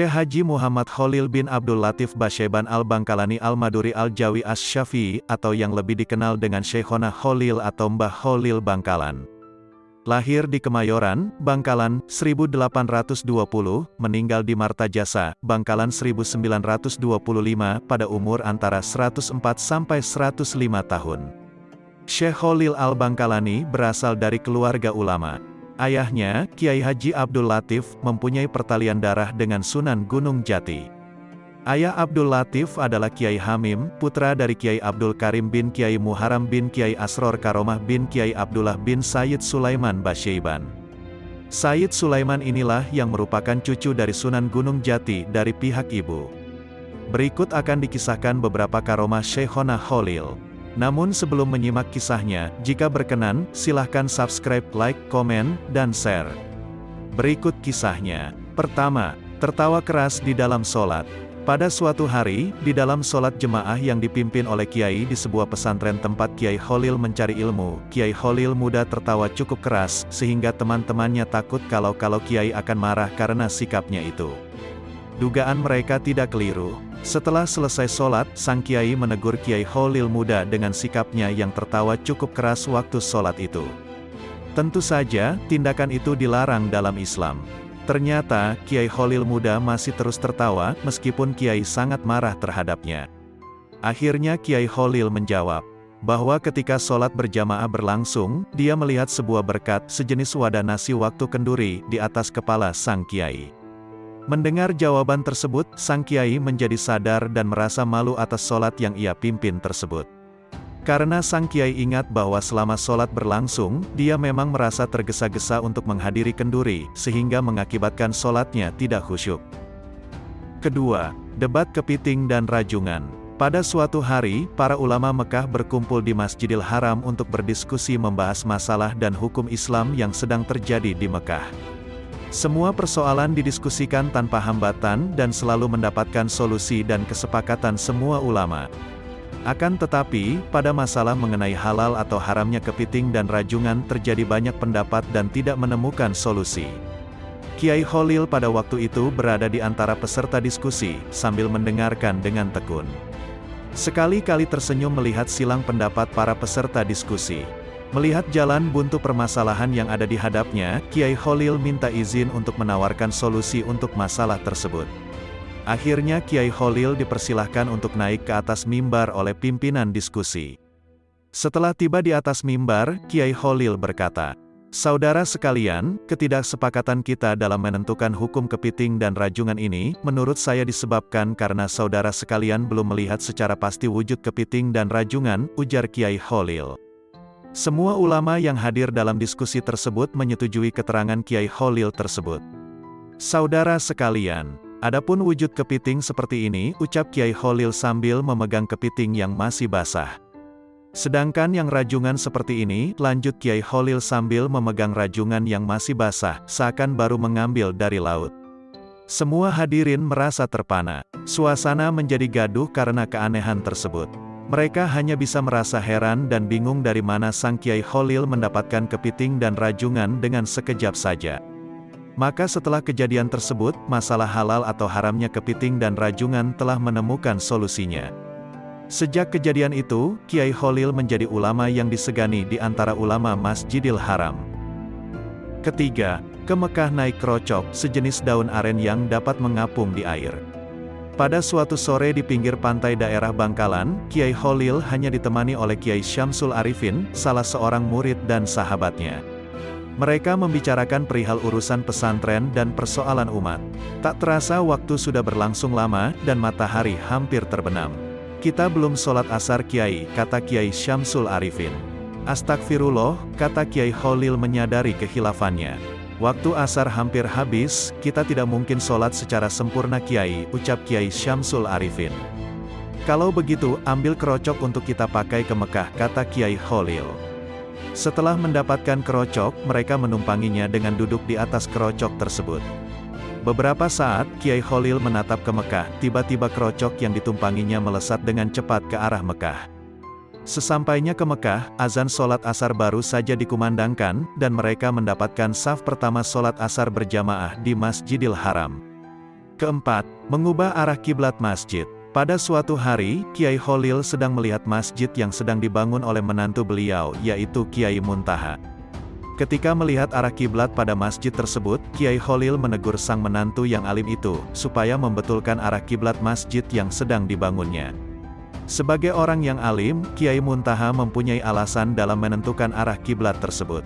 Syekh Haji Muhammad Khalil bin Abdul Latif Basyeban Al-Bangkalani Al-Maduri Al-Jawi As-Syafi'i atau yang lebih dikenal dengan Syekhona Khalil atau Mbah Khalil Bangkalan. Lahir di Kemayoran, Bangkalan, 1820, meninggal di Martajasa, Bangkalan 1925 pada umur antara 104 sampai 105 tahun. Syekh Khalil Al-Bangkalani berasal dari keluarga ulama. Ayahnya, Kiai Haji Abdul Latif, mempunyai pertalian darah dengan Sunan Gunung Jati. Ayah Abdul Latif adalah Kiai Hamim, putra dari Kiai Abdul Karim bin Kiai Muharam bin Kiai Asror Karomah bin Kiai Abdullah bin Sayyid Sulaiman Basyaiban. Sayyid Sulaiman inilah yang merupakan cucu dari Sunan Gunung Jati dari pihak ibu. Berikut akan dikisahkan beberapa karomah Syekhona Khalil. Namun sebelum menyimak kisahnya, jika berkenan, silahkan subscribe, like, komen, dan share. Berikut kisahnya. Pertama, tertawa keras di dalam solat. Pada suatu hari, di dalam solat jemaah yang dipimpin oleh Kiai di sebuah pesantren tempat Kiai Khalil mencari ilmu, Kiai Khalil muda tertawa cukup keras, sehingga teman-temannya takut kalau-kalau Kiai akan marah karena sikapnya itu. Dugaan mereka tidak keliru. Setelah selesai sholat, sang kiai menegur Kiai Khalil muda dengan sikapnya yang tertawa cukup keras waktu sholat itu. Tentu saja, tindakan itu dilarang dalam Islam. Ternyata, Kiai Khalil muda masih terus tertawa, meskipun Kiai sangat marah terhadapnya. Akhirnya Kiai Khalil menjawab, bahwa ketika sholat berjamaah berlangsung, dia melihat sebuah berkat sejenis wadah nasi waktu kenduri di atas kepala sang Kiai. Mendengar jawaban tersebut, sang kiai menjadi sadar dan merasa malu atas solat yang ia pimpin tersebut. Karena sang kiai ingat bahwa selama solat berlangsung, dia memang merasa tergesa-gesa untuk menghadiri kenduri, sehingga mengakibatkan solatnya tidak khusyuk. Kedua, debat kepiting dan rajungan. Pada suatu hari, para ulama Mekah berkumpul di Masjidil Haram untuk berdiskusi membahas masalah dan hukum Islam yang sedang terjadi di Mekah. Semua persoalan didiskusikan tanpa hambatan dan selalu mendapatkan solusi dan kesepakatan semua ulama. Akan tetapi, pada masalah mengenai halal atau haramnya kepiting dan rajungan terjadi banyak pendapat dan tidak menemukan solusi. Kiai Khalil pada waktu itu berada di antara peserta diskusi, sambil mendengarkan dengan tekun. Sekali-kali tersenyum melihat silang pendapat para peserta diskusi. Melihat jalan buntu permasalahan yang ada di hadapnya, Kiai Khalil minta izin untuk menawarkan solusi untuk masalah tersebut. Akhirnya Kiai Khalil dipersilahkan untuk naik ke atas mimbar oleh pimpinan diskusi. Setelah tiba di atas mimbar, Kiai Khalil berkata, Saudara sekalian, ketidaksepakatan kita dalam menentukan hukum kepiting dan rajungan ini, menurut saya disebabkan karena saudara sekalian belum melihat secara pasti wujud kepiting dan rajungan, ujar Kiai Khalil. Semua ulama yang hadir dalam diskusi tersebut menyetujui keterangan Kiai Khalil tersebut. Saudara sekalian, adapun wujud kepiting seperti ini, ucap Kiai Khalil sambil memegang kepiting yang masih basah. Sedangkan yang rajungan seperti ini, lanjut Kiai Khalil sambil memegang rajungan yang masih basah, seakan baru mengambil dari laut. Semua hadirin merasa terpana. Suasana menjadi gaduh karena keanehan tersebut. Mereka hanya bisa merasa heran dan bingung dari mana sang Kiai Khalil mendapatkan kepiting dan rajungan dengan sekejap saja. Maka setelah kejadian tersebut, masalah halal atau haramnya kepiting dan rajungan telah menemukan solusinya. Sejak kejadian itu, Kiai Khalil menjadi ulama yang disegani di antara ulama Masjidil Haram. Ketiga, ke Mekah naik krocok, sejenis daun aren yang dapat mengapung di air. Pada suatu sore di pinggir pantai daerah Bangkalan, Kiai Khalil hanya ditemani oleh Kiai Syamsul Arifin, salah seorang murid dan sahabatnya. Mereka membicarakan perihal urusan pesantren dan persoalan umat. Tak terasa waktu sudah berlangsung lama, dan matahari hampir terbenam. Kita belum sholat asar Kiai, kata Kiai Syamsul Arifin. Astagfirullah, kata Kiai Khalil menyadari kehilafannya. Waktu asar hampir habis, kita tidak mungkin sholat secara sempurna Kiai, ucap Kiai Syamsul Arifin. Kalau begitu, ambil kerocok untuk kita pakai ke Mekah, kata Kiai Khalil. Setelah mendapatkan kerocok, mereka menumpanginya dengan duduk di atas kerocok tersebut. Beberapa saat, Kiai Khalil menatap ke Mekah, tiba-tiba kerocok yang ditumpanginya melesat dengan cepat ke arah Mekah. Sesampainya ke Mekah, azan sholat asar baru saja dikumandangkan, dan mereka mendapatkan saf pertama sholat asar berjamaah di Masjidil Haram. Keempat, mengubah arah kiblat masjid. Pada suatu hari, Kiai Holil sedang melihat masjid yang sedang dibangun oleh menantu beliau, yaitu Kiai Muntaha. Ketika melihat arah kiblat pada masjid tersebut, Kiai Holil menegur sang menantu yang alim itu, supaya membetulkan arah kiblat masjid yang sedang dibangunnya. Sebagai orang yang alim, Kiai Muntaha mempunyai alasan dalam menentukan arah kiblat tersebut.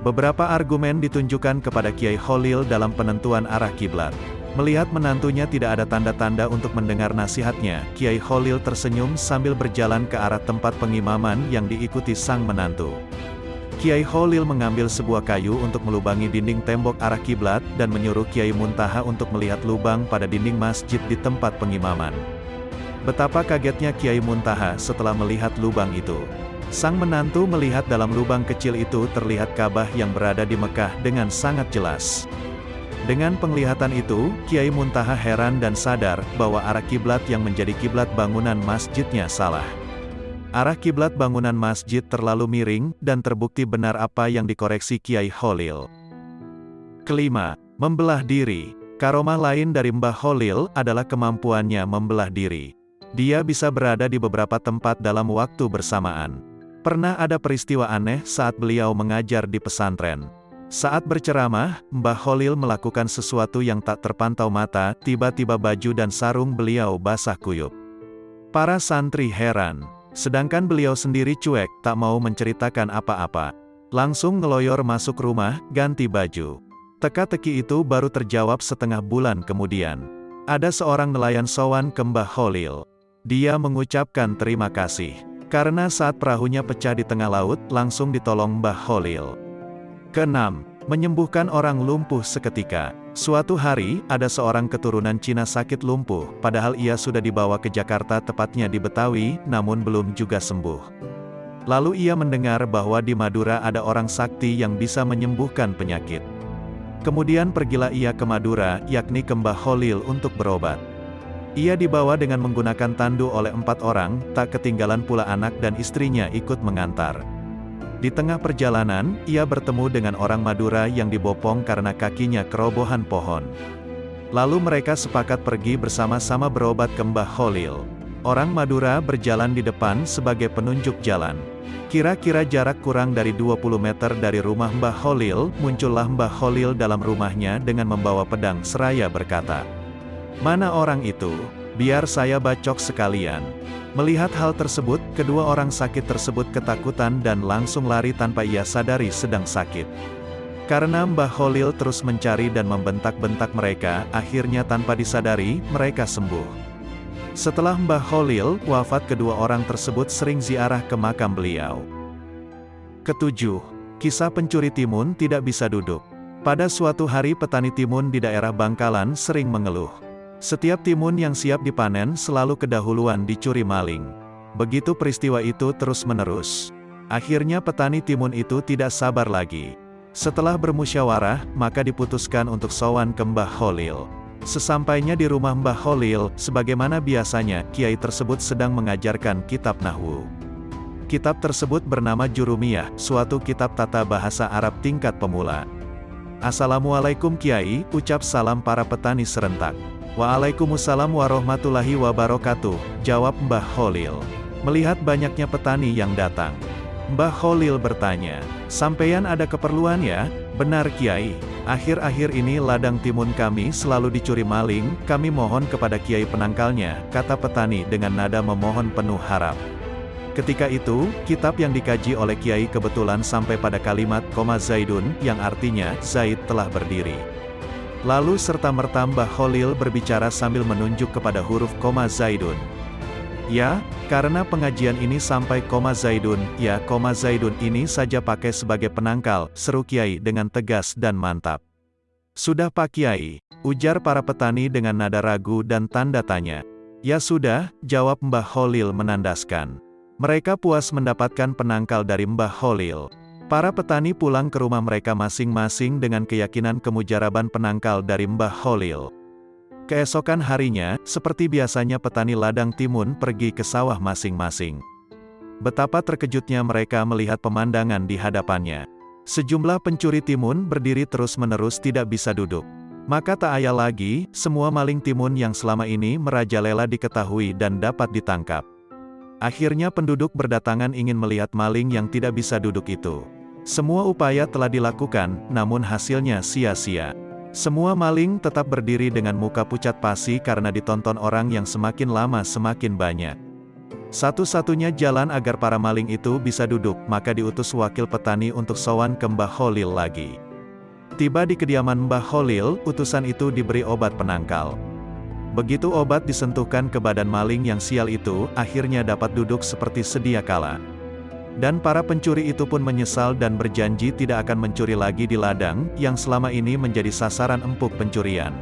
Beberapa argumen ditunjukkan kepada Kiai Holil dalam penentuan arah kiblat. Melihat menantunya tidak ada tanda-tanda untuk mendengar nasihatnya, Kiai Kholil tersenyum sambil berjalan ke arah tempat pengimaman yang diikuti sang menantu. Kiai Kholil mengambil sebuah kayu untuk melubangi dinding tembok arah kiblat dan menyuruh Kiai Muntaha untuk melihat lubang pada dinding masjid di tempat pengimaman. Betapa kagetnya Kiai Muntaha setelah melihat lubang itu. Sang menantu melihat dalam lubang kecil itu terlihat Ka'bah yang berada di Mekah dengan sangat jelas. Dengan penglihatan itu, Kiai Muntaha heran dan sadar bahwa arah kiblat yang menjadi kiblat bangunan masjidnya salah. Arah kiblat bangunan masjid terlalu miring dan terbukti benar apa yang dikoreksi Kiai Holil. Kelima, membelah diri. Karomah lain dari Mbah Holil adalah kemampuannya membelah diri. Dia bisa berada di beberapa tempat dalam waktu bersamaan. Pernah ada peristiwa aneh saat beliau mengajar di pesantren. Saat berceramah, Mbah Holil melakukan sesuatu yang tak terpantau mata, tiba-tiba baju dan sarung beliau basah kuyup. Para santri heran, sedangkan beliau sendiri cuek, tak mau menceritakan apa-apa. Langsung ngeloyor masuk rumah, ganti baju. Teka-teki itu baru terjawab setengah bulan kemudian. Ada seorang nelayan sowan ke Mbah Holil. Dia mengucapkan terima kasih. Karena saat perahunya pecah di tengah laut, langsung ditolong Mbah Holil. Keenam, menyembuhkan orang lumpuh seketika. Suatu hari, ada seorang keturunan Cina sakit lumpuh, padahal ia sudah dibawa ke Jakarta tepatnya di Betawi, namun belum juga sembuh. Lalu ia mendengar bahwa di Madura ada orang sakti yang bisa menyembuhkan penyakit. Kemudian pergilah ia ke Madura, yakni ke Mbah Holil untuk berobat. Ia dibawa dengan menggunakan tandu oleh empat orang, tak ketinggalan pula anak dan istrinya ikut mengantar. Di tengah perjalanan, ia bertemu dengan orang Madura yang dibopong karena kakinya kerobohan pohon. Lalu mereka sepakat pergi bersama-sama berobat ke Mbah Holil. Orang Madura berjalan di depan sebagai penunjuk jalan. Kira-kira jarak kurang dari 20 meter dari rumah Mbah Holil, muncullah Mbah Holil dalam rumahnya dengan membawa pedang seraya berkata, Mana orang itu? Biar saya bacok sekalian. Melihat hal tersebut, kedua orang sakit tersebut ketakutan dan langsung lari tanpa ia sadari sedang sakit. Karena Mbah Holil terus mencari dan membentak-bentak mereka, akhirnya tanpa disadari, mereka sembuh. Setelah Mbah Holil wafat kedua orang tersebut sering ziarah ke makam beliau. Ketujuh, kisah pencuri timun tidak bisa duduk. Pada suatu hari petani timun di daerah Bangkalan sering mengeluh. Setiap timun yang siap dipanen selalu kedahuluan dicuri maling. Begitu peristiwa itu terus-menerus. Akhirnya petani timun itu tidak sabar lagi. Setelah bermusyawarah, maka diputuskan untuk sowan ke Mbah Holil. Sesampainya di rumah Mbah Holil, sebagaimana biasanya, kiai tersebut sedang mengajarkan kitab Nahwu. Kitab tersebut bernama Jurumiyah, suatu kitab tata bahasa Arab tingkat pemula. Assalamualaikum Kiai, ucap salam para petani serentak. Waalaikumsalam warahmatullahi wabarakatuh, jawab Mbah Holil. Melihat banyaknya petani yang datang. Mbah Holil bertanya, Sampeyan ada keperluan ya? Benar Kiai. Akhir-akhir ini ladang timun kami selalu dicuri maling, kami mohon kepada Kiai penangkalnya, kata petani dengan nada memohon penuh harap. Ketika itu, kitab yang dikaji oleh Kiai kebetulan sampai pada kalimat Zaidun, yang artinya, Zaid telah berdiri. Lalu serta merta Mbah Holil berbicara sambil menunjuk kepada huruf koma Zaidun. Ya, karena pengajian ini sampai koma Zaidun, ya koma Zaidun ini saja pakai sebagai penangkal, seru Kiai dengan tegas dan mantap. Sudah Pak Kiai, ujar para petani dengan nada ragu dan tanda tanya. Ya sudah, jawab Mbah Holil menandaskan. Mereka puas mendapatkan penangkal dari Mbah Holil. Para petani pulang ke rumah mereka masing-masing dengan keyakinan kemujaraban penangkal dari Mbah Holil. Keesokan harinya, seperti biasanya petani ladang timun pergi ke sawah masing-masing. Betapa terkejutnya mereka melihat pemandangan di hadapannya. Sejumlah pencuri timun berdiri terus-menerus tidak bisa duduk. Maka tak ayal lagi, semua maling timun yang selama ini merajalela diketahui dan dapat ditangkap. Akhirnya penduduk berdatangan ingin melihat maling yang tidak bisa duduk itu. Semua upaya telah dilakukan, namun hasilnya sia-sia. Semua maling tetap berdiri dengan muka pucat pasi karena ditonton orang yang semakin lama semakin banyak. Satu-satunya jalan agar para maling itu bisa duduk, maka diutus wakil petani untuk sowan ke Mbah Holil lagi. Tiba di kediaman Mbah Holil, utusan itu diberi obat penangkal. Begitu obat disentuhkan ke badan maling yang sial itu, akhirnya dapat duduk seperti sedia kala. Dan para pencuri itu pun menyesal dan berjanji tidak akan mencuri lagi di ladang, yang selama ini menjadi sasaran empuk pencurian.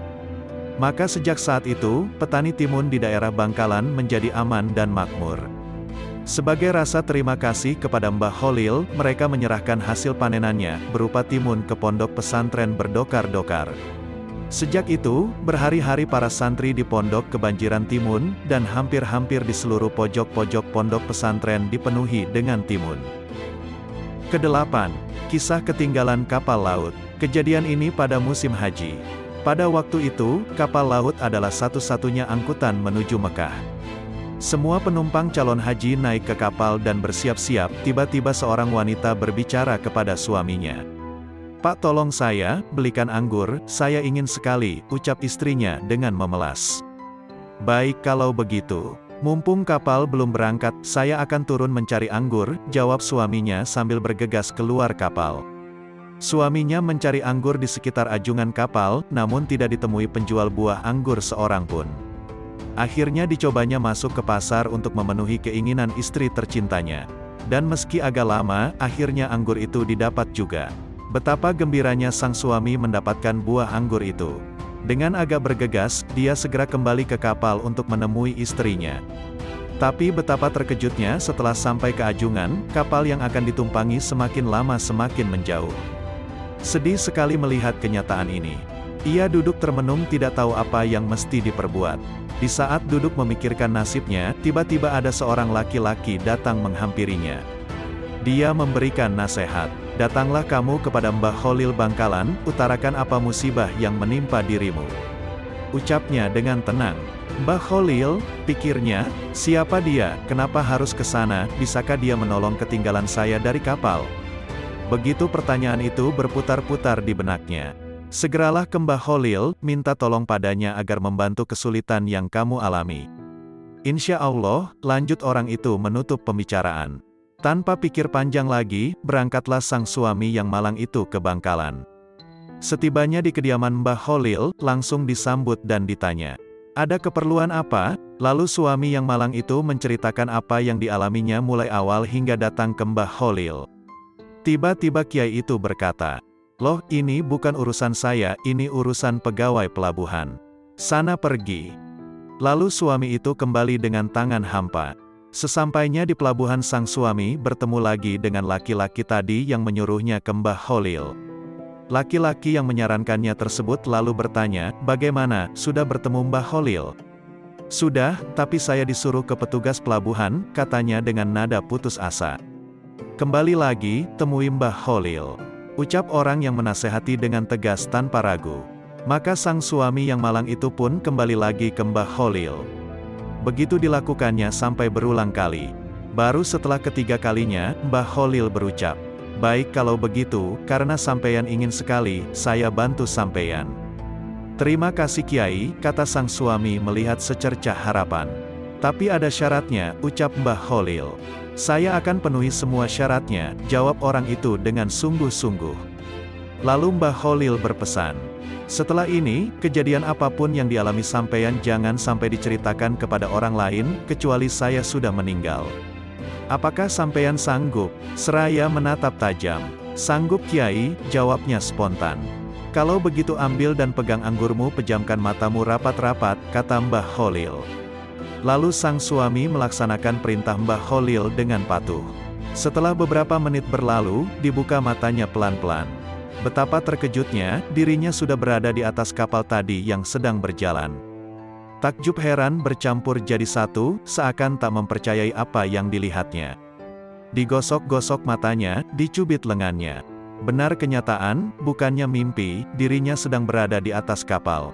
Maka sejak saat itu, petani timun di daerah Bangkalan menjadi aman dan makmur. Sebagai rasa terima kasih kepada Mbah Holil, mereka menyerahkan hasil panenannya, berupa timun ke pondok pesantren berdokar-dokar. Sejak itu, berhari-hari para santri di pondok kebanjiran timun, dan hampir-hampir di seluruh pojok-pojok pondok pesantren dipenuhi dengan timun. Kedelapan, kisah ketinggalan kapal laut. Kejadian ini pada musim haji. Pada waktu itu, kapal laut adalah satu-satunya angkutan menuju Mekah. Semua penumpang calon haji naik ke kapal dan bersiap-siap, tiba-tiba seorang wanita berbicara kepada suaminya. Pak tolong saya, belikan anggur, saya ingin sekali, ucap istrinya dengan memelas. Baik kalau begitu. Mumpung kapal belum berangkat, saya akan turun mencari anggur, jawab suaminya sambil bergegas keluar kapal. Suaminya mencari anggur di sekitar ajungan kapal, namun tidak ditemui penjual buah anggur seorang pun. Akhirnya dicobanya masuk ke pasar untuk memenuhi keinginan istri tercintanya. Dan meski agak lama, akhirnya anggur itu didapat juga. Betapa gembiranya sang suami mendapatkan buah anggur itu. Dengan agak bergegas, dia segera kembali ke kapal untuk menemui istrinya. Tapi betapa terkejutnya setelah sampai ke ajungan, kapal yang akan ditumpangi semakin lama semakin menjauh. Sedih sekali melihat kenyataan ini. Ia duduk termenung tidak tahu apa yang mesti diperbuat. Di saat duduk memikirkan nasibnya, tiba-tiba ada seorang laki-laki datang menghampirinya. Dia memberikan nasihat. Datanglah kamu kepada Mbah Holil Bangkalan, utarakan apa musibah yang menimpa dirimu. Ucapnya dengan tenang. Mbah Holil, pikirnya, siapa dia, kenapa harus ke sana, bisakah dia menolong ketinggalan saya dari kapal? Begitu pertanyaan itu berputar-putar di benaknya. Segeralah ke Mbah Holil, minta tolong padanya agar membantu kesulitan yang kamu alami. Insya Allah, lanjut orang itu menutup pembicaraan. Tanpa pikir panjang lagi, berangkatlah sang suami yang malang itu ke Bangkalan. Setibanya di kediaman Mbah Holil, langsung disambut dan ditanya. Ada keperluan apa? Lalu suami yang malang itu menceritakan apa yang dialaminya mulai awal hingga datang ke Mbah Holil. Tiba-tiba kiai itu berkata, Loh, ini bukan urusan saya, ini urusan pegawai pelabuhan. Sana pergi. Lalu suami itu kembali dengan tangan hampa. Sesampainya di pelabuhan sang suami bertemu lagi dengan laki-laki tadi yang menyuruhnya ke Mbah Holil. Laki-laki yang menyarankannya tersebut lalu bertanya, bagaimana, sudah bertemu Mbah Holil? Sudah, tapi saya disuruh ke petugas pelabuhan, katanya dengan nada putus asa. Kembali lagi, temui Mbah Holil. Ucap orang yang menasehati dengan tegas tanpa ragu. Maka sang suami yang malang itu pun kembali lagi ke Mbah Holil. Begitu dilakukannya sampai berulang kali. Baru setelah ketiga kalinya, Mbah Holil berucap, Baik kalau begitu, karena sampeyan ingin sekali, saya bantu sampeyan. Terima kasih Kiai, kata sang suami melihat secercah harapan. Tapi ada syaratnya, ucap Mbah Holil. Saya akan penuhi semua syaratnya, jawab orang itu dengan sungguh-sungguh. Lalu Mbah Holil berpesan, setelah ini, kejadian apa pun yang dialami sampeyan jangan sampai diceritakan kepada orang lain, kecuali saya sudah meninggal. Apakah sampeyan sanggup? Seraya menatap tajam. Sanggup kiai, jawabnya spontan. Kalau begitu ambil dan pegang anggurmu pejamkan matamu rapat-rapat, kata Mbah Holil. Lalu sang suami melaksanakan perintah Mbah Holil dengan patuh. Setelah beberapa menit berlalu, dibuka matanya pelan-pelan. Betapa terkejutnya, dirinya sudah berada di atas kapal tadi yang sedang berjalan. Takjub heran bercampur jadi satu, seakan tak mempercayai apa yang dilihatnya. Digosok-gosok matanya, dicubit lengannya. Benar kenyataan, bukannya mimpi, dirinya sedang berada di atas kapal.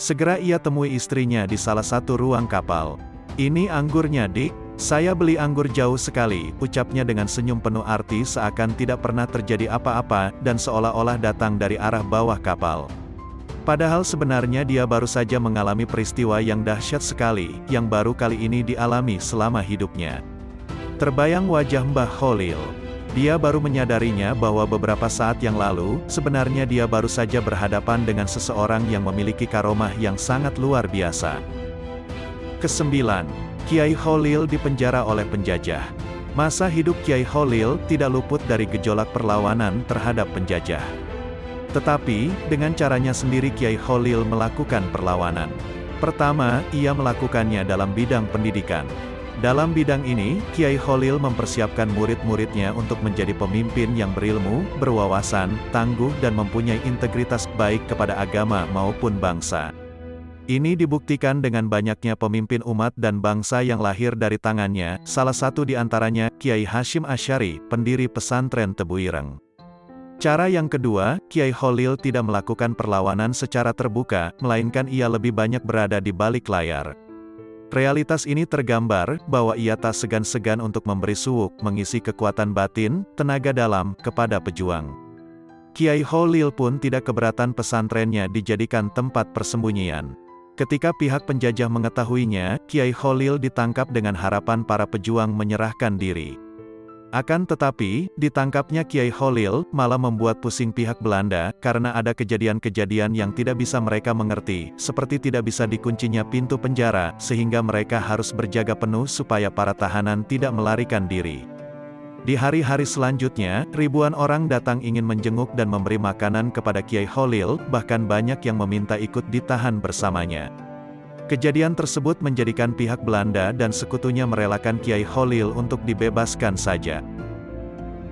Segera ia temui istrinya di salah satu ruang kapal. Ini anggurnya dik, saya beli anggur jauh sekali, ucapnya dengan senyum penuh arti seakan tidak pernah terjadi apa-apa, dan seolah-olah datang dari arah bawah kapal. Padahal sebenarnya dia baru saja mengalami peristiwa yang dahsyat sekali, yang baru kali ini dialami selama hidupnya. Terbayang wajah Mbah Holil. Dia baru menyadarinya bahwa beberapa saat yang lalu, sebenarnya dia baru saja berhadapan dengan seseorang yang memiliki karomah yang sangat luar biasa. Kesembilan, Kiai Holil dipenjara oleh penjajah. Masa hidup Kiai Holil tidak luput dari gejolak perlawanan terhadap penjajah. Tetapi, dengan caranya sendiri Kiai Holil melakukan perlawanan. Pertama, ia melakukannya dalam bidang pendidikan. Dalam bidang ini, Kiai Holil mempersiapkan murid-muridnya untuk menjadi pemimpin yang berilmu, berwawasan, tangguh dan mempunyai integritas baik kepada agama maupun bangsa. Ini dibuktikan dengan banyaknya pemimpin umat dan bangsa yang lahir dari tangannya, salah satu di antaranya, Kiai Hashim Asyari, pendiri pesantren Tebuireng. Cara yang kedua, Kiai Holil tidak melakukan perlawanan secara terbuka, melainkan ia lebih banyak berada di balik layar. Realitas ini tergambar, bahwa ia tak segan-segan untuk memberi suuk, mengisi kekuatan batin, tenaga dalam, kepada pejuang. Kiai Holil pun tidak keberatan pesantrennya dijadikan tempat persembunyian. Ketika pihak penjajah mengetahuinya, Kiai Holil ditangkap dengan harapan para pejuang menyerahkan diri. Akan tetapi, ditangkapnya Kiai Holil, malah membuat pusing pihak Belanda, karena ada kejadian-kejadian yang tidak bisa mereka mengerti, seperti tidak bisa dikuncinya pintu penjara, sehingga mereka harus berjaga penuh supaya para tahanan tidak melarikan diri. Di hari-hari selanjutnya, ribuan orang datang ingin menjenguk dan memberi makanan kepada Kiai Holil, bahkan banyak yang meminta ikut ditahan bersamanya. Kejadian tersebut menjadikan pihak Belanda dan sekutunya merelakan Kiai Holil untuk dibebaskan saja.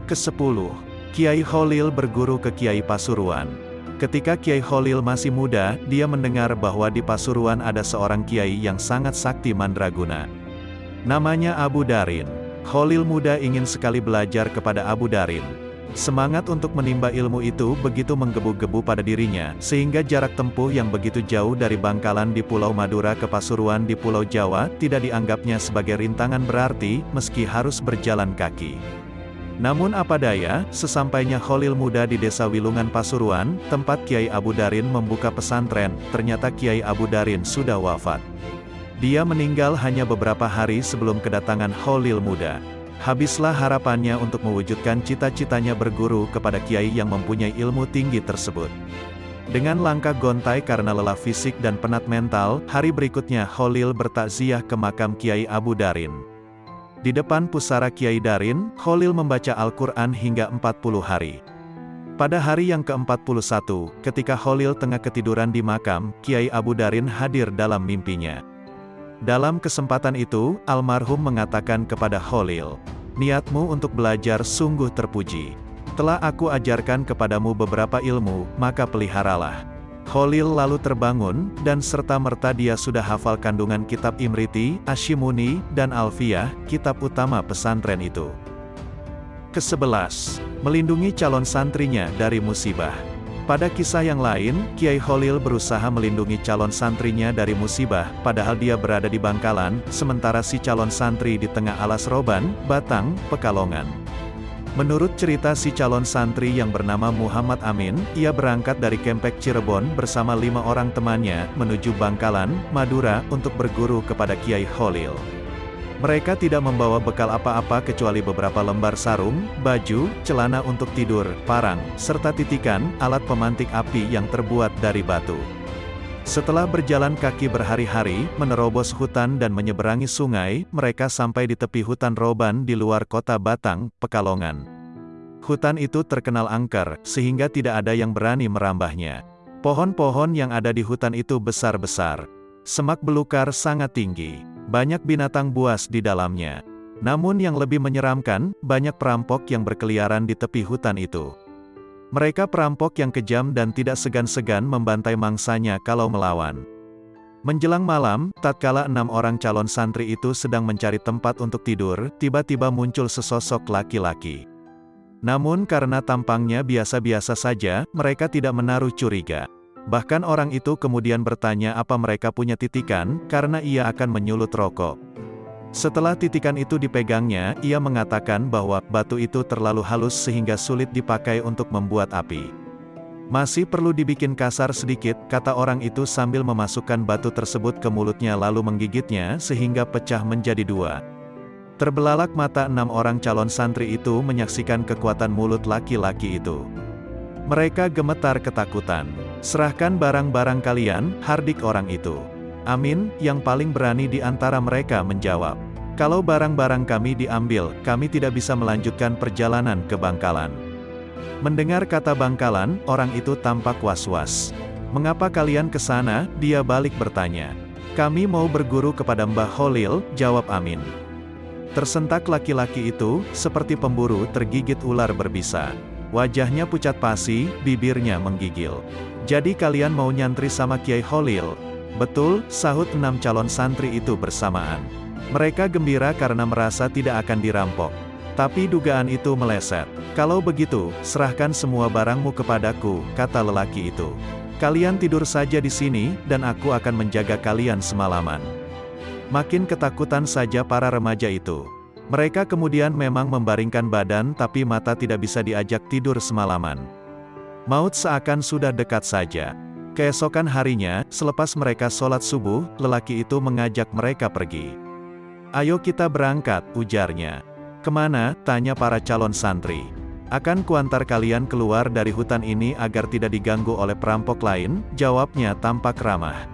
Kesepuluh, Kiai Holil berguru ke Kiai Pasuruan. Ketika Kiai Holil masih muda, dia mendengar bahwa di Pasuruan ada seorang Kiai yang sangat sakti mandraguna. Namanya Abu Darin. Holil muda ingin sekali belajar kepada Abu Darin. Semangat untuk menimba ilmu itu begitu menggebu-gebu pada dirinya, sehingga jarak tempuh yang begitu jauh dari Bangkalan di Pulau Madura ke Pasuruan di Pulau Jawa, tidak dianggapnya sebagai rintangan berarti, meski harus berjalan kaki. Namun apa daya, sesampainya Kholil muda di desa Wilungan Pasuruan, tempat Kiai Abu Darin membuka pesantren, ternyata Kiai Abu Darin sudah wafat. Dia meninggal hanya beberapa hari sebelum kedatangan Kholil muda. Habislah harapannya untuk mewujudkan cita-citanya berguru kepada kiai yang mempunyai ilmu tinggi tersebut. Dengan langkah gontai karena lelah fisik dan penat mental, hari berikutnya Holil bertakziah ke makam Kiai Abu Darin. Di depan pusara Kiai Darin, Holil membaca Al-Quran hingga 40 hari. Pada hari yang ke-41, ketika Holil tengah ketiduran di makam, Kiai Abu Darin hadir dalam mimpinya. Dalam kesempatan itu, almarhum mengatakan kepada Holil, Niatmu untuk belajar sungguh terpuji. Telah aku ajarkan kepadamu beberapa ilmu, maka peliharalah. Holil lalu terbangun, dan serta-merta dia sudah hafal kandungan kitab Imriti, Ashimuni, dan Alfiyah, kitab utama pesantren itu. Kesebelas, melindungi calon santrinya dari musibah. Pada kisah yang lain, Kiai Holil berusaha melindungi calon santrinya dari musibah, padahal dia berada di Bangkalan, sementara si calon santri di tengah alas roban, Batang, Pekalongan. Menurut cerita si calon santri yang bernama Muhammad Amin, ia berangkat dari Kempek Cirebon bersama lima orang temannya, menuju Bangkalan, Madura, untuk berguru kepada Kiai Holil. Mereka tidak membawa bekal apa-apa kecuali beberapa lembar sarung, baju, celana untuk tidur, parang, serta titikan, alat pemantik api yang terbuat dari batu. Setelah berjalan kaki berhari-hari, menerobos hutan dan menyeberangi sungai, mereka sampai di tepi hutan Roban di luar kota Batang, Pekalongan. Hutan itu terkenal angker, sehingga tidak ada yang berani merambahnya. Pohon-pohon yang ada di hutan itu besar-besar. Semak belukar sangat tinggi. Banyak binatang buas di dalamnya. Namun yang lebih menyeramkan, banyak perampok yang berkeliaran di tepi hutan itu. Mereka perampok yang kejam dan tidak segan-segan membantai mangsanya kalau melawan. Menjelang malam, tatkala enam orang calon santri itu sedang mencari tempat untuk tidur, tiba-tiba muncul sesosok laki-laki. Namun karena tampangnya biasa-biasa saja, mereka tidak menaruh curiga. Bahkan orang itu kemudian bertanya apa mereka punya titikan, karena ia akan menyulut rokok. Setelah titikan itu dipegangnya, ia mengatakan bahwa batu itu terlalu halus sehingga sulit dipakai untuk membuat api. Masih perlu dibikin kasar sedikit, kata orang itu sambil memasukkan batu tersebut ke mulutnya lalu menggigitnya sehingga pecah menjadi dua. Terbelalak mata enam orang calon santri itu menyaksikan kekuatan mulut laki-laki itu. Mereka gemetar ketakutan. Serahkan barang-barang kalian, hardik orang itu. Amin, yang paling berani di antara mereka menjawab. Kalau barang-barang kami diambil, kami tidak bisa melanjutkan perjalanan ke Bangkalan. Mendengar kata Bangkalan, orang itu tampak was-was. Mengapa kalian ke sana? Dia balik bertanya. Kami mau berguru kepada Mbah Holil, jawab Amin. Tersentak laki-laki itu, seperti pemburu tergigit ular berbisa. Wajahnya pucat pasi, bibirnya menggigil. Jadi kalian mau nyantri sama Kiai Holil? Betul, sahut enam calon santri itu bersamaan. Mereka gembira karena merasa tidak akan dirampok. Tapi dugaan itu meleset. Kalau begitu, serahkan semua barangmu kepadaku, kata lelaki itu. Kalian tidur saja di sini, dan aku akan menjaga kalian semalaman. Makin ketakutan saja para remaja itu. Mereka kemudian memang membaringkan badan tapi mata tidak bisa diajak tidur semalaman. Maut seakan sudah dekat saja. Keesokan harinya, selepas mereka sholat subuh, lelaki itu mengajak mereka pergi. Ayo kita berangkat, ujarnya. Ke mana? Tanya para calon santri. Akan kuantar kalian keluar dari hutan ini agar tidak diganggu oleh perampok lain, jawabnya tampak ramah.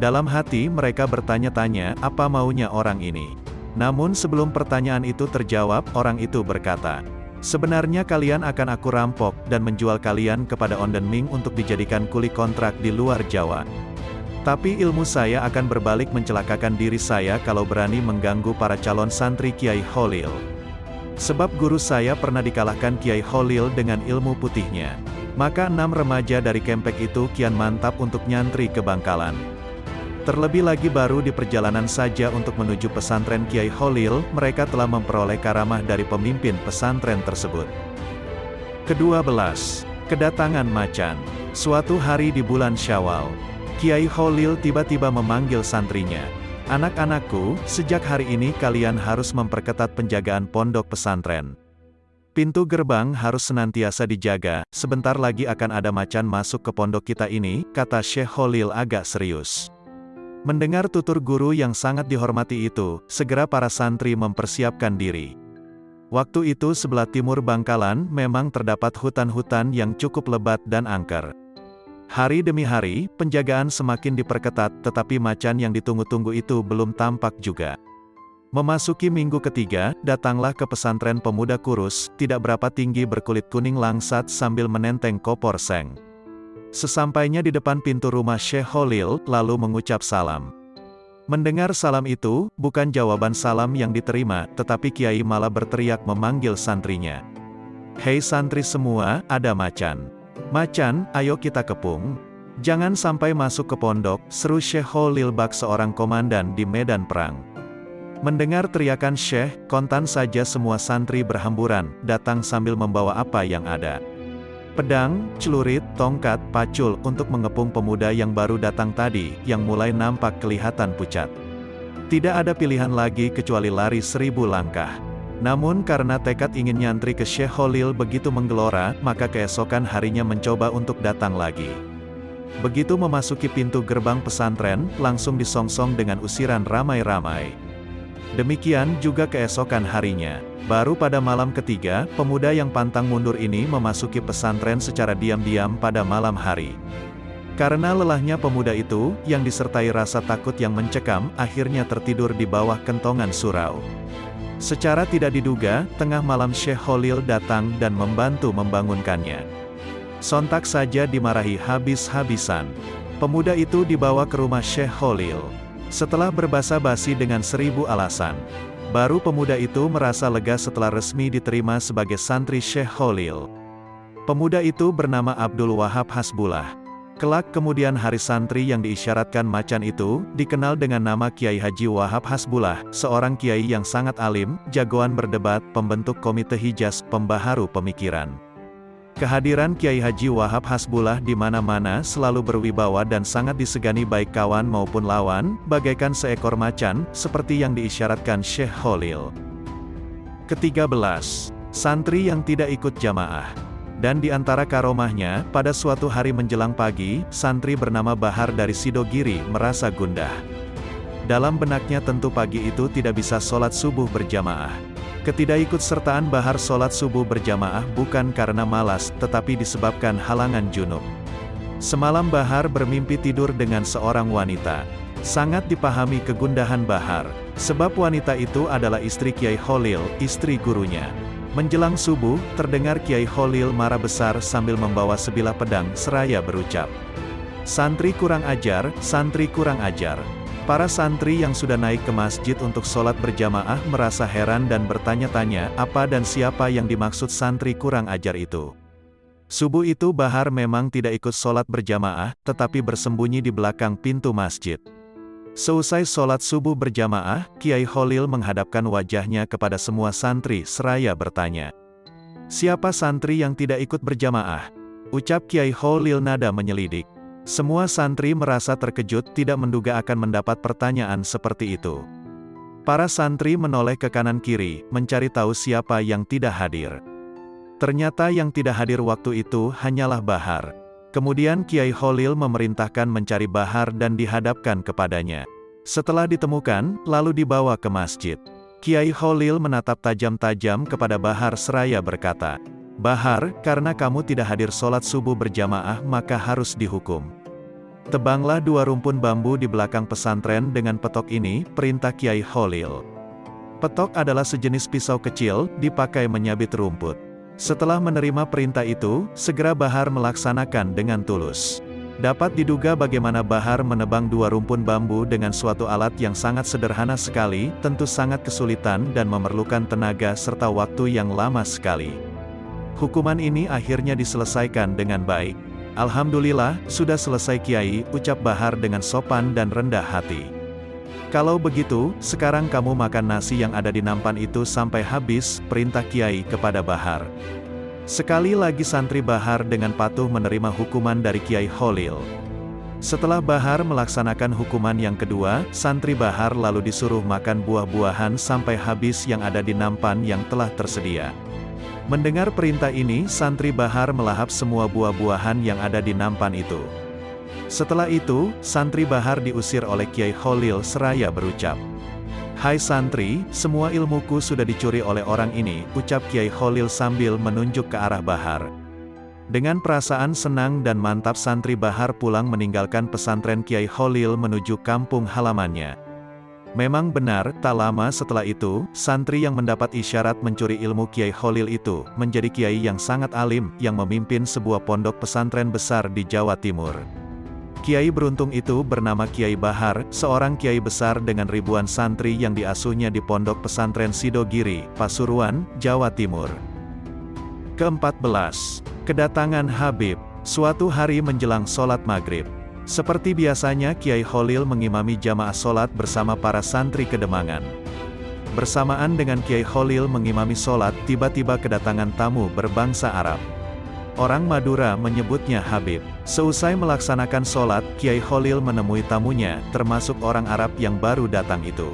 Dalam hati mereka bertanya-tanya, apa maunya orang ini. Namun sebelum pertanyaan itu terjawab, orang itu berkata, Sebenarnya kalian akan aku rampok, dan menjual kalian kepada Onden Ming untuk dijadikan kuli kontrak di luar Jawa. Tapi ilmu saya akan berbalik mencelakakan diri saya kalau berani mengganggu para calon santri Kiai Holil. Sebab guru saya pernah dikalahkan Kiai Holil dengan ilmu putihnya. Maka enam remaja dari kempek itu kian mantap untuk nyantri ke Bangkalan. Terlebih lagi baru di perjalanan saja untuk menuju pesantren Kiai Holil, mereka telah memperoleh karamah dari pemimpin pesantren tersebut. Kedua belas, kedatangan macan. Suatu hari di bulan Syawal, Kiai Holil tiba-tiba memanggil santrinya. Anak-anakku, sejak hari ini kalian harus memperketat penjagaan pondok pesantren. Pintu gerbang harus senantiasa dijaga, sebentar lagi akan ada macan masuk ke pondok kita ini, kata Syekh Holil agak serius. Mendengar tutur guru yang sangat dihormati itu, segera para santri mempersiapkan diri. Waktu itu sebelah timur Bangkalan memang terdapat hutan-hutan yang cukup lebat dan angker. Hari demi hari, penjagaan semakin diperketat, tetapi macan yang ditunggu-tunggu itu belum tampak juga. Memasuki minggu ketiga, datanglah ke pesantren pemuda kurus, tidak berapa tinggi berkulit kuning langsat sambil menenteng kopor seng. Sesampainya di depan pintu rumah Syekh Holil, lalu mengucap salam. Mendengar salam itu, bukan jawaban salam yang diterima, tetapi Kiai malah berteriak memanggil santrinya. Hei santri semua, ada macan. Macan, ayo kita kepung. Jangan sampai masuk ke pondok, seru Syekh Holil bak seorang komandan di medan perang. Mendengar teriakan Syekh, kontan saja semua santri berhamburan, datang sambil membawa apa yang ada pedang, celurit, tongkat, pacul untuk mengepung pemuda yang baru datang tadi, yang mulai nampak kelihatan pucat. Tidak ada pilihan lagi kecuali lari seribu langkah. Namun karena tekad ingin nyantri ke Syekh Holil begitu menggelora, maka keesokan harinya mencoba untuk datang lagi. Begitu memasuki pintu gerbang pesantren, langsung disongsong dengan usiran ramai-ramai. Demikian juga keesokan harinya. Baru pada malam ketiga, pemuda yang pantang mundur ini memasuki pesantren secara diam-diam pada malam hari. Karena lelahnya pemuda itu, yang disertai rasa takut yang mencekam, akhirnya tertidur di bawah kentongan surau. Secara tidak diduga, tengah malam Syekh Holil datang dan membantu membangunkannya. Sontak saja dimarahi habis-habisan. Pemuda itu dibawa ke rumah Syekh Holil. Setelah berbasa-basi dengan seribu alasan, Baru pemuda itu merasa lega setelah resmi diterima sebagai santri Syekh Holil. Pemuda itu bernama Abdul Wahab Hasbullah. Kelak kemudian hari santri yang diisyaratkan macan itu, dikenal dengan nama Kiai Haji Wahab Hasbullah, seorang kiai yang sangat alim, jagoan berdebat, pembentuk komite hijaz, pembaharu pemikiran. Kehadiran Kiai Haji Wahab Hasbullah di mana-mana selalu berwibawa dan sangat disegani baik kawan maupun lawan, bagaikan seekor macan, seperti yang diisyaratkan Syekh Holil. Ketiga belas, Santri yang tidak ikut jamaah. Dan di antara karomahnya, pada suatu hari menjelang pagi, santri bernama Bahar dari Sidogiri merasa gundah. Dalam benaknya tentu pagi itu tidak bisa sholat subuh berjamaah. Ketidakikutsertaan Bahar sholat subuh berjamaah bukan karena malas, tetapi disebabkan halangan junub. Semalam Bahar bermimpi tidur dengan seorang wanita. Sangat dipahami kegundahan Bahar, sebab wanita itu adalah istri Kiai Holil, istri gurunya. Menjelang subuh, terdengar Kiai Holil marah besar sambil membawa sebilah pedang seraya berucap. Santri kurang ajar, santri kurang ajar. Para santri yang sudah naik ke masjid untuk sholat berjamaah merasa heran dan bertanya-tanya apa dan siapa yang dimaksud santri kurang ajar itu. Subuh itu Bahar memang tidak ikut sholat berjamaah, tetapi bersembunyi di belakang pintu masjid. Seusai sholat subuh berjamaah, Kiai Holil menghadapkan wajahnya kepada semua santri seraya bertanya. Siapa santri yang tidak ikut berjamaah? Ucap Kiai Holil nada menyelidik. Semua santri merasa terkejut tidak menduga akan mendapat pertanyaan seperti itu. Para santri menoleh ke kanan kiri, mencari tahu siapa yang tidak hadir. Ternyata yang tidak hadir waktu itu hanyalah Bahar. Kemudian Kiai Holil memerintahkan mencari Bahar dan dihadapkan kepadanya. Setelah ditemukan, lalu dibawa ke masjid. Kiai Holil menatap tajam-tajam kepada Bahar seraya berkata, Bahar, karena kamu tidak hadir sholat subuh berjamaah maka harus dihukum. Tebanglah dua rumpun bambu di belakang pesantren dengan petok ini, perintah Kiai Holil. Petok adalah sejenis pisau kecil, dipakai menyabit rumput. Setelah menerima perintah itu, segera Bahar melaksanakan dengan tulus. Dapat diduga bagaimana Bahar menebang dua rumpun bambu dengan suatu alat yang sangat sederhana sekali, tentu sangat kesulitan dan memerlukan tenaga serta waktu yang lama sekali. Hukuman ini akhirnya diselesaikan dengan baik. Alhamdulillah, sudah selesai Kiai, ucap Bahar dengan sopan dan rendah hati. Kalau begitu, sekarang kamu makan nasi yang ada di nampan itu sampai habis, perintah Kiai kepada Bahar. Sekali lagi santri Bahar dengan patuh menerima hukuman dari Kiai Holil. Setelah Bahar melaksanakan hukuman yang kedua, santri Bahar lalu disuruh makan buah-buahan sampai habis yang ada di nampan yang telah tersedia. Mendengar perintah ini, santri Bahar melahap semua buah-buahan yang ada di nampan itu. Setelah itu, santri Bahar diusir oleh Kiai Holil seraya berucap. Hai santri, semua ilmuku sudah dicuri oleh orang ini, ucap Kiai Holil sambil menunjuk ke arah Bahar. Dengan perasaan senang dan mantap santri Bahar pulang meninggalkan pesantren Kiai Holil menuju kampung halamannya. Memang benar, tak lama setelah itu, santri yang mendapat isyarat mencuri ilmu Kiai Holil itu, menjadi kiai yang sangat alim, yang memimpin sebuah pondok pesantren besar di Jawa Timur. Kiai beruntung itu bernama Kiai Bahar, seorang kiai besar dengan ribuan santri yang diasuhnya di pondok pesantren Sidogiri, Pasuruan, Jawa Timur. Keempat belas, Kedatangan Habib, suatu hari menjelang sholat maghrib. Seperti biasanya Kiai Holil mengimami jamaah solat bersama para santri kedemangan. Bersamaan dengan Kiai Holil mengimami solat, tiba-tiba kedatangan tamu berbangsa Arab. Orang Madura menyebutnya Habib. Seusai melaksanakan solat, Kiai Holil menemui tamunya, termasuk orang Arab yang baru datang itu.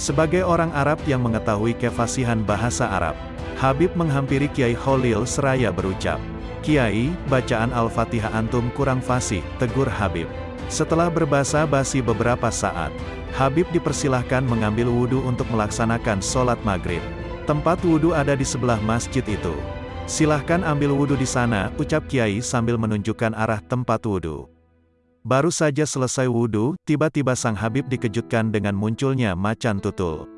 Sebagai orang Arab yang mengetahui kefasihan bahasa Arab, Habib menghampiri Kiai Holil seraya berucap, Kiai, bacaan Al-Fatihah antum kurang fasih, tegur Habib. Setelah berbahasa basi beberapa saat, Habib dipersilahkan mengambil wudhu untuk melaksanakan sholat maghrib. Tempat wudhu ada di sebelah masjid itu. Silahkan ambil wudhu di sana, ucap Kiai sambil menunjukkan arah tempat wudhu. Baru saja selesai wudhu, tiba-tiba sang Habib dikejutkan dengan munculnya macan tutul.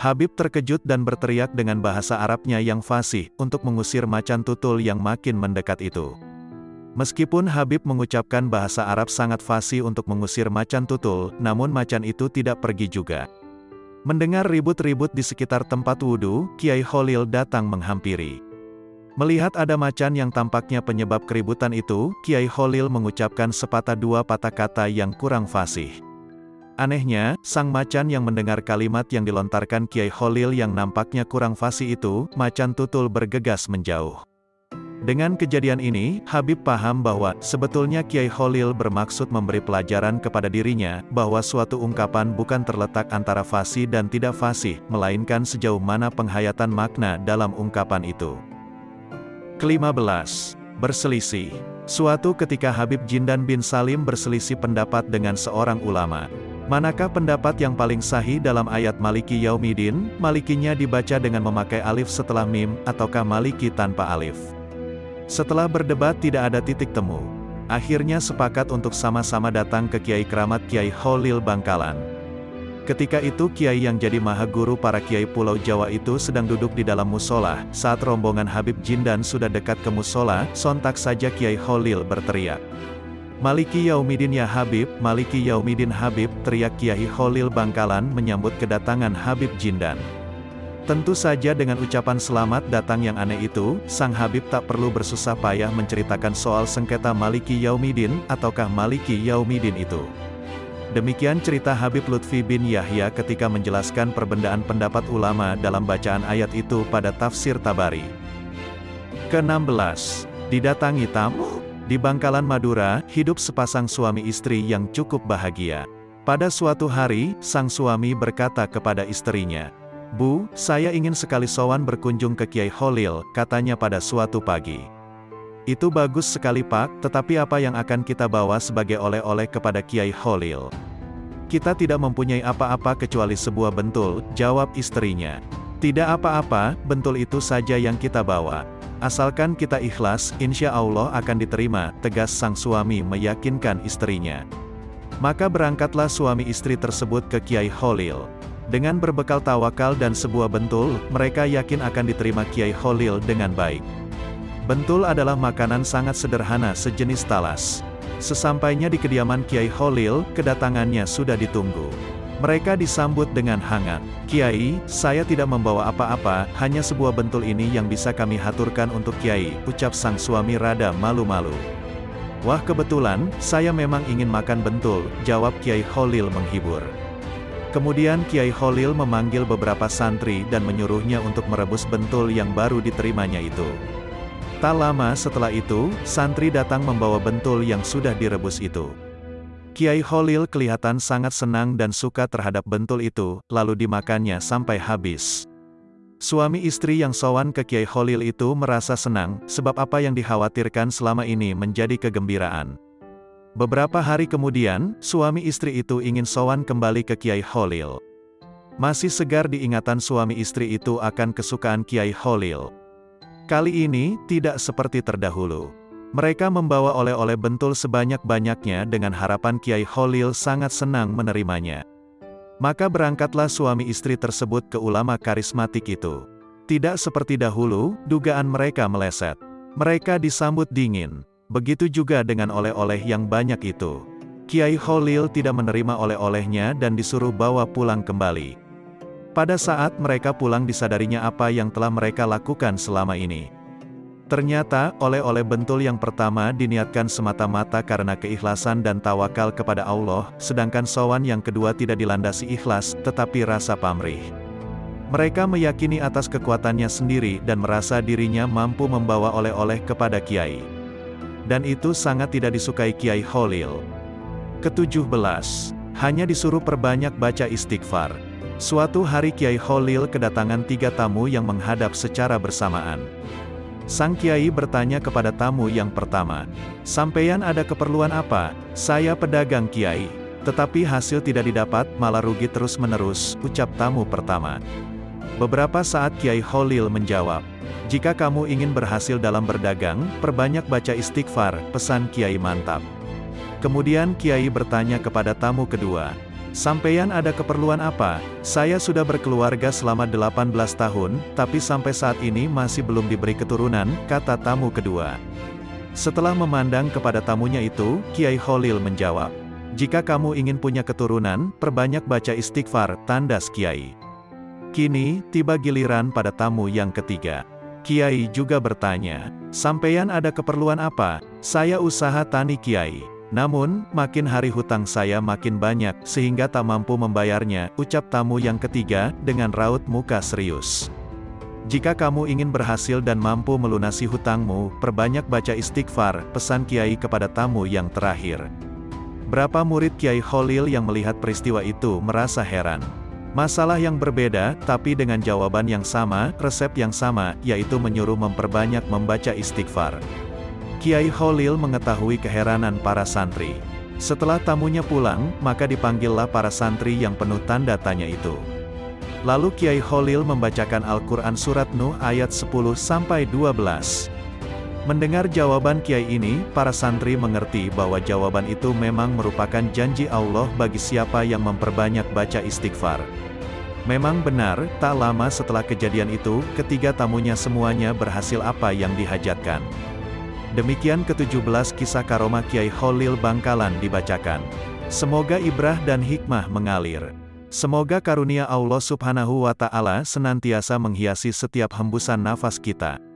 Habib terkejut dan berteriak dengan bahasa Arabnya yang fasih, untuk mengusir macan tutul yang makin mendekat itu. Meskipun Habib mengucapkan bahasa Arab sangat fasih untuk mengusir macan tutul, namun macan itu tidak pergi juga. Mendengar ribut-ribut di sekitar tempat wudhu, Kiai Holil datang menghampiri. Melihat ada macan yang tampaknya penyebab keributan itu, Kiai Holil mengucapkan sepatah dua patah kata yang kurang fasih. Anehnya, sang macan yang mendengar kalimat yang dilontarkan Kiai Holil yang nampaknya kurang fasih itu, macan tutul bergegas menjauh. Dengan kejadian ini, Habib paham bahwa, sebetulnya Kiai Holil bermaksud memberi pelajaran kepada dirinya, bahwa suatu ungkapan bukan terletak antara fasih dan tidak fasih, melainkan sejauh mana penghayatan makna dalam ungkapan itu. Kelima belas, Berselisih. Suatu ketika Habib Jindan bin Salim berselisih pendapat dengan seorang ulama. Manakah pendapat yang paling sahih dalam ayat Maliki Yaumidin, Malikinya dibaca dengan memakai alif setelah mim, ataukah Maliki tanpa alif? Setelah berdebat tidak ada titik temu. Akhirnya sepakat untuk sama-sama datang ke Kiai Keramat Kiai Holil Bangkalan. Ketika itu Kiai yang jadi maha guru para Kiai Pulau Jawa itu sedang duduk di dalam musola, saat rombongan Habib Jindan sudah dekat ke musola, sontak saja Kiai Holil berteriak. Maliki Yaumidin ya Habib, Maliki Yaumidin Habib, teriak Kiai Holil Bangkalan menyambut kedatangan Habib Jindan. Tentu saja dengan ucapan selamat datang yang aneh itu, Sang Habib tak perlu bersusah payah menceritakan soal sengketa Maliki Yaumidin, ataukah Maliki Yaumidin itu. Demikian cerita Habib Lutfi bin Yahya ketika menjelaskan perbedaan pendapat ulama dalam bacaan ayat itu pada tafsir Tabari. Ke-16. Didatangi tamu. Di Bangkalan Madura, hidup sepasang suami istri yang cukup bahagia. Pada suatu hari, sang suami berkata kepada istrinya, Bu, saya ingin sekali sowan berkunjung ke Kiai Holil, katanya pada suatu pagi. Itu bagus sekali pak, tetapi apa yang akan kita bawa sebagai oleh-oleh kepada Kiai Holil? Kita tidak mempunyai apa-apa kecuali sebuah bentul, jawab istrinya. Tidak apa-apa, bentul itu saja yang kita bawa. Asalkan kita ikhlas, insya Allah akan diterima, tegas sang suami meyakinkan istrinya. Maka berangkatlah suami istri tersebut ke Kiai Holil. Dengan berbekal tawakal dan sebuah bentul, mereka yakin akan diterima Kiai Holil dengan baik. Bentul adalah makanan sangat sederhana sejenis talas. Sesampainya di kediaman Kiai Holil, kedatangannya sudah ditunggu. Mereka disambut dengan hangat. Kiai, saya tidak membawa apa-apa, hanya sebuah bentul ini yang bisa kami haturkan untuk Kiai, ucap sang suami rada malu-malu. Wah kebetulan, saya memang ingin makan bentul, jawab Kiai Holil menghibur. Kemudian Kiai Holil memanggil beberapa santri dan menyuruhnya untuk merebus bentul yang baru diterimanya itu. Tak lama setelah itu, santri datang membawa bentul yang sudah direbus itu. Kiai Holil kelihatan sangat senang dan suka terhadap bentul itu, lalu dimakannya sampai habis. Suami istri yang sowan ke Kiai Holil itu merasa senang, sebab apa yang dikhawatirkan selama ini menjadi kegembiraan. Beberapa hari kemudian, suami istri itu ingin sowan kembali ke Kiai Holil. Masih segar diingatan suami istri itu akan kesukaan Kiai Holil. Kali ini, tidak seperti terdahulu. Mereka membawa oleh-oleh bentul sebanyak-banyaknya dengan harapan Kiai Holil sangat senang menerimanya. Maka berangkatlah suami istri tersebut ke ulama karismatik itu. Tidak seperti dahulu, dugaan mereka meleset. Mereka disambut dingin. Begitu juga dengan oleh-oleh yang banyak itu. Kiai Holil tidak menerima oleh-olehnya dan disuruh bawa pulang kembali. Pada saat mereka pulang disadarinya apa yang telah mereka lakukan selama ini. Ternyata, oleh-oleh bentul yang pertama diniatkan semata-mata karena keikhlasan dan tawakal kepada Allah, sedangkan sowan yang kedua tidak dilandasi ikhlas, tetapi rasa pamrih. Mereka meyakini atas kekuatannya sendiri dan merasa dirinya mampu membawa oleh-oleh kepada Kiai dan itu sangat tidak disukai Kiai Holil. Ketujuh belas, hanya disuruh perbanyak baca istighfar. Suatu hari Kiai Holil kedatangan tiga tamu yang menghadap secara bersamaan. Sang Kiai bertanya kepada tamu yang pertama, Sampeyan ada keperluan apa? Saya pedagang Kiai. Tetapi hasil tidak didapat, malah rugi terus-menerus, ucap tamu pertama. Beberapa saat Kiai Holil menjawab, jika kamu ingin berhasil dalam berdagang, perbanyak baca istighfar, pesan Kiai mantap. Kemudian Kiai bertanya kepada tamu kedua, Sampeyan ada keperluan apa? Saya sudah berkeluarga selama 18 tahun, tapi sampai saat ini masih belum diberi keturunan, kata tamu kedua. Setelah memandang kepada tamunya itu, Kiai Holil menjawab, Jika kamu ingin punya keturunan, perbanyak baca istighfar, tandas Kiai. Kini, tiba giliran pada tamu yang ketiga. Kiai juga bertanya, Sampeyan ada keperluan apa? Saya usaha tani Kiai. Namun, makin hari hutang saya makin banyak, sehingga tak mampu membayarnya, ucap tamu yang ketiga, dengan raut muka serius. Jika kamu ingin berhasil dan mampu melunasi hutangmu, perbanyak baca istighfar, pesan Kiai kepada tamu yang terakhir. Berapa murid Kiai Khalil yang melihat peristiwa itu merasa heran. Masalah yang berbeda, tapi dengan jawaban yang sama, resep yang sama, yaitu menyuruh memperbanyak membaca istighfar. Kiai Khalil mengetahui keheranan para santri. Setelah tamunya pulang, maka dipanggillah para santri yang penuh tanda tanya itu. Lalu Kiai Khalil membacakan Al-Quran Surat Nuh ayat 10-12. Mendengar jawaban Kiai ini, para santri mengerti bahwa jawaban itu memang merupakan janji Allah bagi siapa yang memperbanyak baca istighfar. Memang benar, tak lama setelah kejadian itu, ketiga tamunya semuanya berhasil apa yang dihajatkan. Demikian ke-17 kisah karomah Kiai Khalil Bangkalan dibacakan. Semoga ibrah dan hikmah mengalir. Semoga karunia Allah subhanahu wa ta'ala senantiasa menghiasi setiap hembusan nafas kita.